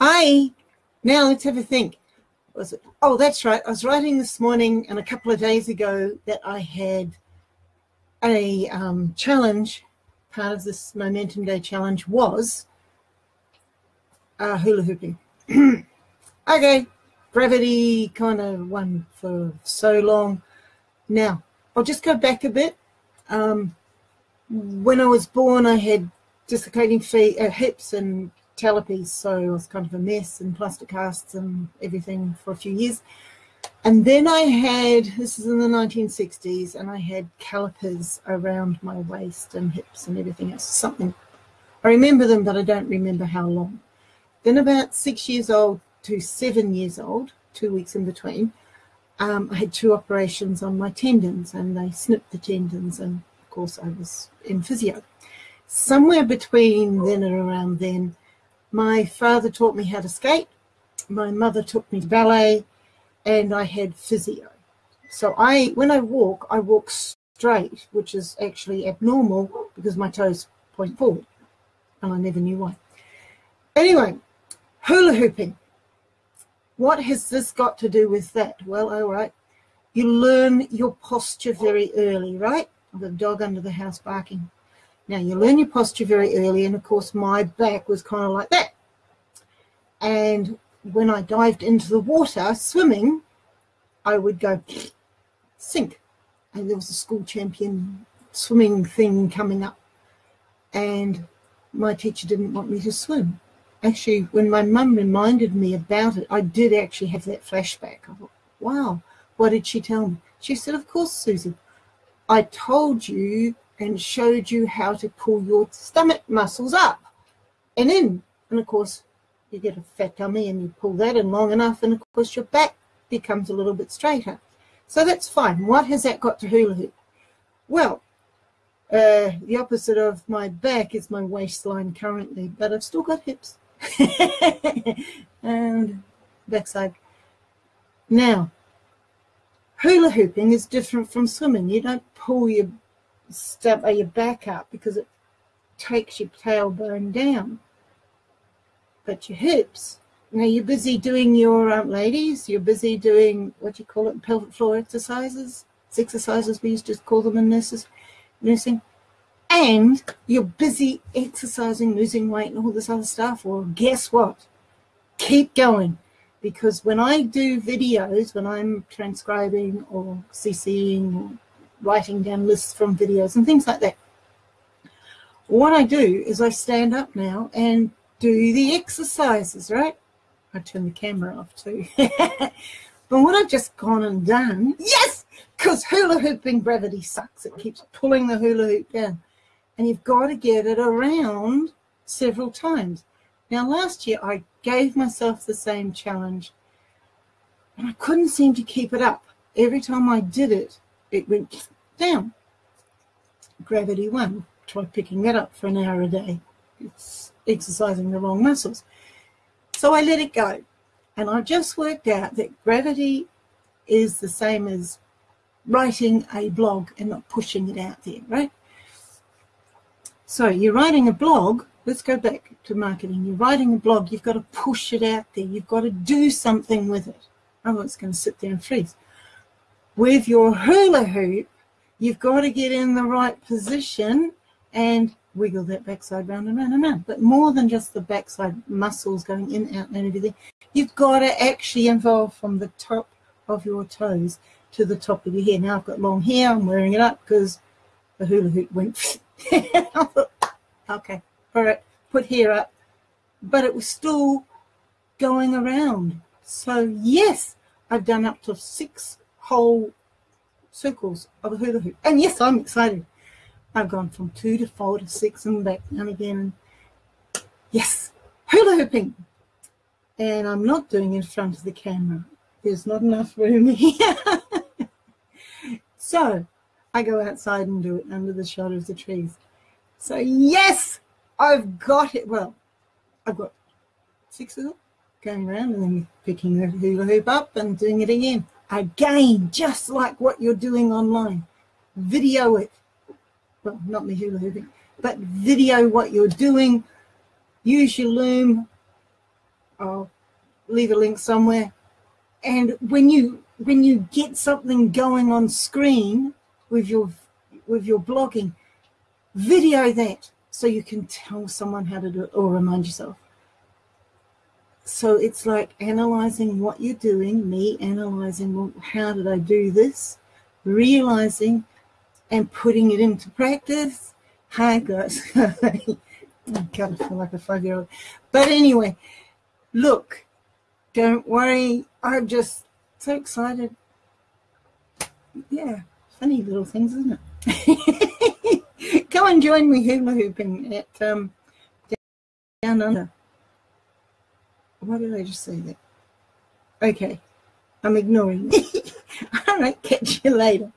I, now let's have a think. Was it? Oh, that's right. I was writing this morning and a couple of days ago that I had a um, challenge. Part of this Momentum Day challenge was uh, hula hooping. okay, gravity kind of won for so long. Now, I'll just go back a bit. Um, when I was born, I had dislocating feet, uh, hips and talipes, so I was kind of a mess and plaster casts and everything for a few years. And then I had, this is in the 1960s, and I had calipers around my waist and hips and everything else. Something, I remember them, but I don't remember how long. Then about six years old to seven years old, two weeks in between, um, I had two operations on my tendons and they snipped the tendons and of course I was in physio. Somewhere between then and around then, my father taught me how to skate, my mother took me to ballet, and I had physio. So I, when I walk, I walk straight, which is actually abnormal because my toes point forward, and I never knew why. Anyway, hula hooping. What has this got to do with that? Well, all right, you learn your posture very early, right? I've got a dog under the house barking. Now, you learn your posture very early, and of course, my back was kind of like that. And when I dived into the water swimming, I would go sink. And there was a school champion swimming thing coming up. And my teacher didn't want me to swim. Actually, when my mum reminded me about it, I did actually have that flashback. I thought, wow, what did she tell me? She said, of course, Susan, I told you and showed you how to pull your stomach muscles up and in. And of course, you get a fat tummy and you pull that in long enough and of course your back becomes a little bit straighter. So that's fine. What has that got to hula hoop? Well, uh, the opposite of my back is my waistline currently, but I've still got hips and backside. Now, hula hooping is different from swimming. You don't pull your step or your back up because it takes your tailbone down but your hips. Now you're busy doing your um, ladies, you're busy doing what you call it, pelvic floor exercises, it's exercises we used to call them in nurses, nursing, and you're busy exercising, losing weight and all this other stuff. Well, guess what? Keep going. Because when I do videos, when I'm transcribing or CCing or writing down lists from videos and things like that, what I do is I stand up now and do the exercises, right? I turn the camera off too. but what I've just gone and done, yes, because hula hooping gravity sucks. It keeps pulling the hula hoop down. And you've got to get it around several times. Now, last year I gave myself the same challenge and I couldn't seem to keep it up. Every time I did it, it went down. Gravity won. Try picking that up for an hour a day. It's exercising the wrong muscles. So I let it go. And I just worked out that gravity is the same as writing a blog and not pushing it out there, right? So you're writing a blog, let's go back to marketing. You're writing a blog, you've got to push it out there. You've got to do something with it. Otherwise it's going to sit there and freeze. With your hula hoop, you've got to get in the right position and wiggle that backside round and round and round. But more than just the backside muscles going in, out, and everything, you've got to actually involve from the top of your toes to the top of your hair. Now I've got long hair, I'm wearing it up because the hula hoop went. okay, all right, put hair up. But it was still going around. So yes, I've done up to six whole circles of a hula hoop. And yes, I'm excited. I've gone from two to four to six and back and again. Yes, hula hooping. And I'm not doing it in front of the camera. There's not enough room here. so I go outside and do it under the shelter of the trees. So yes, I've got it. Well, I've got six of them going around and then picking the hula hoop up and doing it again. Again, just like what you're doing online. Video it well, not me hula but video what you're doing. Use your loom. I'll leave a link somewhere. And when you when you get something going on screen with your with your blogging, video that so you can tell someone how to do it or remind yourself. So it's like analyzing what you're doing, me analyzing well, how did I do this, realizing and putting it into practice. Hi guys. I kind of feel like a five year old. But anyway, look, don't worry. I'm just so excited. Yeah, funny little things, isn't it? Come and join me hula hooping at um, down under. Why did I just say that? Okay, I'm ignoring. All right, catch you later.